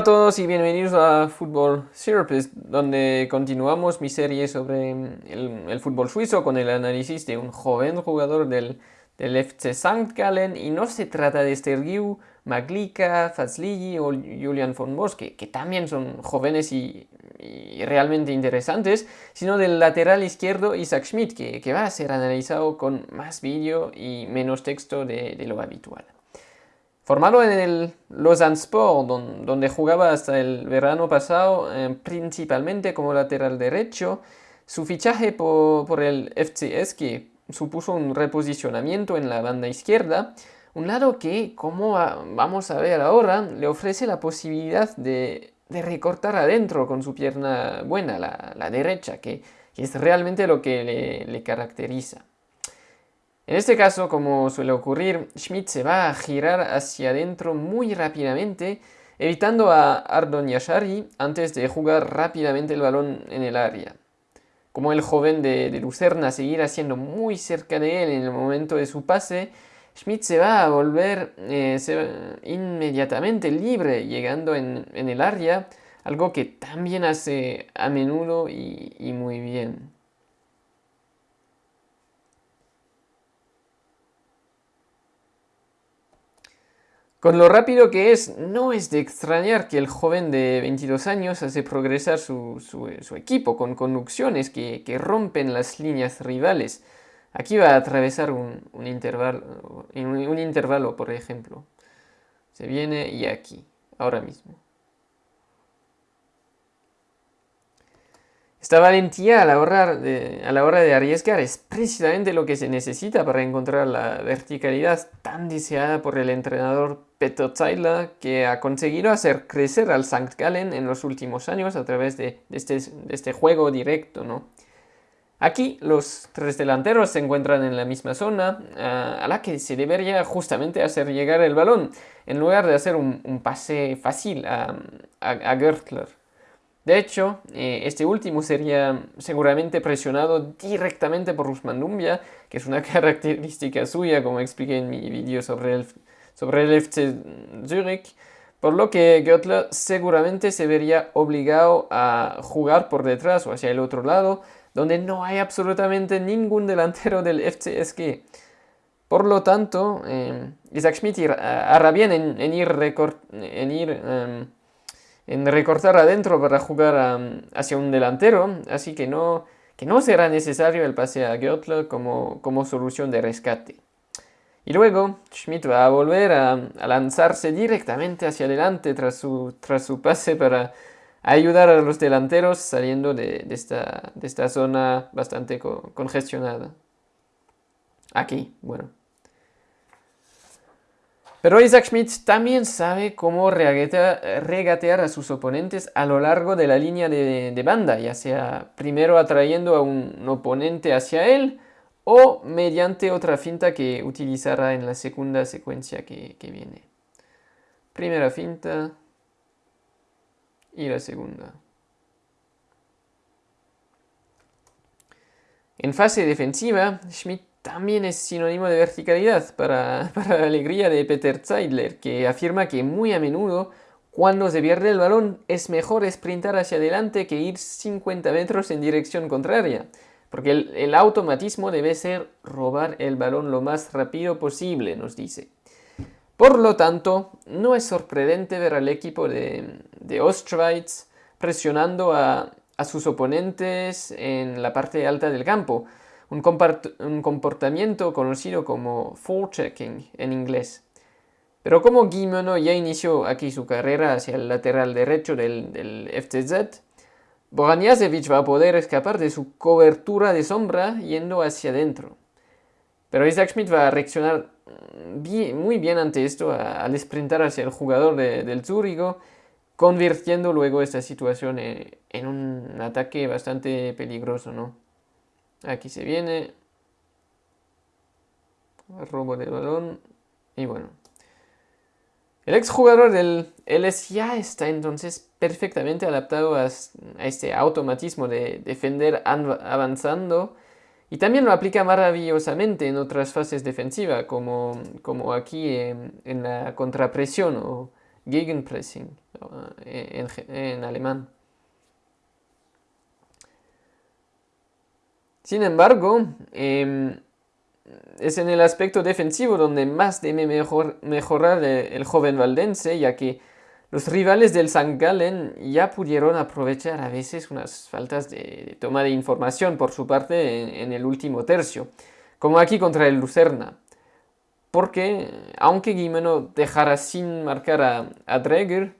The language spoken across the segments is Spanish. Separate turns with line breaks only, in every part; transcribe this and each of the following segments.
a todos y bienvenidos a Fútbol Therapist, donde continuamos mi serie sobre el, fútbol suizo con el análisis de un joven jugador del, del FC St. Gallen y no se trata de Stergiu, Maglica, Fazligi o Julian von Bosque, que también son jóvenes y, realmente interesantes, sino del lateral izquierdo Isaac Schmidt, que, va a ser analizado con más vídeo y menos texto de lo habitual. Formado en el Lausanne Sport, donde jugaba hasta el verano pasado, eh, principalmente como lateral derecho, su fichaje por, el FCS que supuso un reposicionamiento en la banda izquierda, un lado que, como vamos a ver ahora, le ofrece la posibilidad de, recortar adentro con su pierna buena, la, derecha, que, es realmente lo que le caracteriza. En este caso, como suele ocurrir, Schmidt se va a girar hacia adentro muy rápidamente, evitando a Ardon Yashari antes de jugar rápidamente el balón en el área. Como el joven de, Lucerna seguirá siendo muy cerca de él en el momento de su pase, Schmidt se va a volver eh, inmediatamente libre llegando en, el área, algo que también hace a menudo y muy bien. Con lo rápido que es, no es de extrañar que el joven de 22 años hace progresar su, equipo con conducciones que, rompen las líneas rivales. Aquí va a atravesar un, intervalo, un intervalo, por ejemplo. Se viene y aquí, ahora mismo. Esta valentía a la, hora de, a la hora de arriesgar es precisamente lo que se necesita para encontrar la verticalidad tan deseada por el entrenador Peter Zeidler, que ha conseguido hacer crecer al St. Gallen en los últimos años a través de, este, este, juego directo. Aquí los tres delanteros se encuentran en la misma zona a la que se debería justamente hacer llegar el balón, en lugar de hacer un, pase fácil a, a, a Gertler. De hecho, eh, este último sería seguramente presionado directamente por Usman Dumbia, que es una característica suya, como expliqué en mi vídeo sobre el, sobre el FC Zurich, por lo que Göttler seguramente se vería obligado a jugar por detrás o hacia el otro lado, donde no hay absolutamente ningún delantero del FCSG. Por lo tanto, eh, Isaac Schmidt hará bien en, ir, en ir em, en recortar adentro para jugar hacia un delantero, así que no, que no será necesario el pase a Götler como, como solución de rescate. Y luego Schmidt va a volver a, lanzarse directamente hacia adelante tras su, tras su pase para ayudar a los delanteros saliendo de, esta, de esta, zona bastante congestionada. Aquí, bueno. Pero Isaac Schmidt también sabe cómo regatear a sus oponentes a lo largo de la línea de, banda, ya sea primero atrayendo a un oponente hacia él o mediante otra finta que utilizará en la segunda secuencia que, que viene. Primera finta y la segunda. En fase defensiva, Schmidt también es sinónimo de verticalidad para, la alegría de Peter Zeidler, que afirma que muy a menudo cuando se pierde el balón es mejor sprintar hacia adelante que ir 50 metros en dirección contraria, porque el, automatismo debe ser robar el balón lo más rápido posible, nos dice. Por lo tanto, no es sorprendente ver al equipo de, de presionando a sus oponentes en la parte alta del campo, un, comportamiento conocido como forechecking en inglés. Pero como Guimeno ya inició aquí su carrera hacia el lateral derecho del, del FTZ, va a poder escapar de su cobertura de sombra yendo hacia adentro. Pero Isaac Schmidt va a reaccionar muy bien ante esto al sprintar hacia el jugador del Zúrigo, convirtiendo luego esta situación en, en un ataque bastante peligroso, ¿no? Aquí se viene. Robo de balón. Y bueno. El exjugador del LS ya está entonces perfectamente adaptado a, este automatismo de defender avanzando y también lo aplica maravillosamente en otras fases defensivas como, como aquí en, la contrapresión o Gegenpressing en, en alemán. Sin embargo, em, es en el aspecto defensivo donde más debe mejorar el joven valdense, ya que los rivales del St. Gallen ya pudieron aprovechar a veces unas faltas de, toma de información por su parte en, el último tercio, como aquí contra el Lucerna. Porque, aunque Guimeno dejara sin marcar a, a Dreger,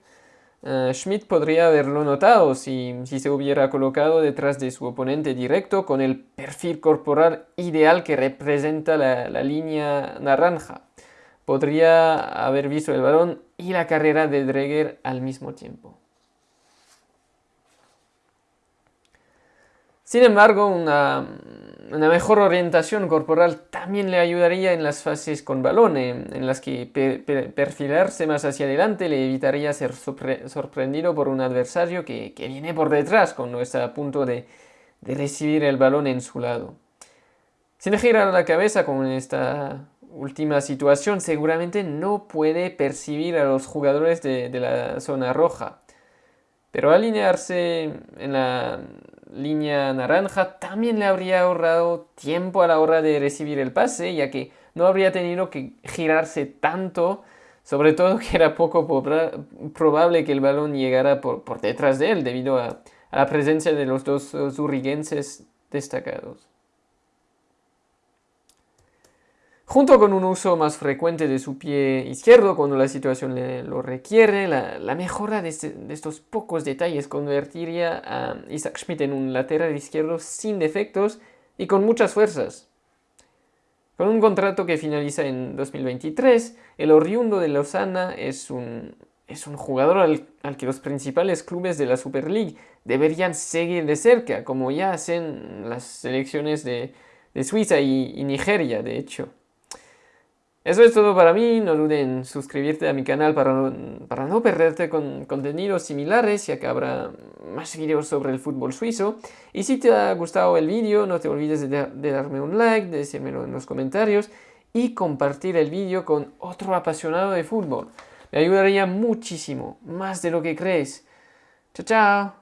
eh, Schmidt podría haberlo notado si, se hubiera colocado detrás de su oponente directo con el perfil corporal ideal que representa la, línea naranja. Podría haber visto el balón y la carrera de Dreger al mismo tiempo. Sin embargo, una, una mejor orientación corporal también le ayudaría en las fases con balón, en, las que perfilarse más hacia adelante le evitaría ser sorprendido por un adversario que, viene por detrás cuando está a punto de, recibir el balón en su lado. Sin girar la cabeza como en esta última situación, seguramente no puede percibir a los jugadores de la zona roja. Pero alinearse en la línea naranja también le habría ahorrado tiempo a la hora de recibir el pase, ya que no habría tenido que girarse tanto, sobre todo que era poco probable que el balón llegara por, detrás de él debido a, la presencia de los dos zurriguenses destacados. Junto con un uso más frecuente de su pie izquierdo cuando la situación lo requiere, la, mejora este, de, estos pocos detalles convertiría a Isaac Schmidt en un lateral izquierdo sin defectos y con muchas fuerzas. Con un contrato que finaliza en 2023, el oriundo de Lausana es un, es un jugador al, que los principales clubes de la Super League deberían seguir de cerca, como ya hacen las selecciones de, Suiza y Nigeria, de hecho. Eso es todo para mí, no duden en suscribirte a mi canal para no, perderte con contenidos similares, ya que habrá más videos sobre el fútbol suizo. Y si te ha gustado el vídeo, no te olvides de, de darme un like, de decírmelo en los comentarios y compartir el vídeo con otro apasionado de fútbol. Me ayudaría muchísimo, más de lo que crees. Chao, chao.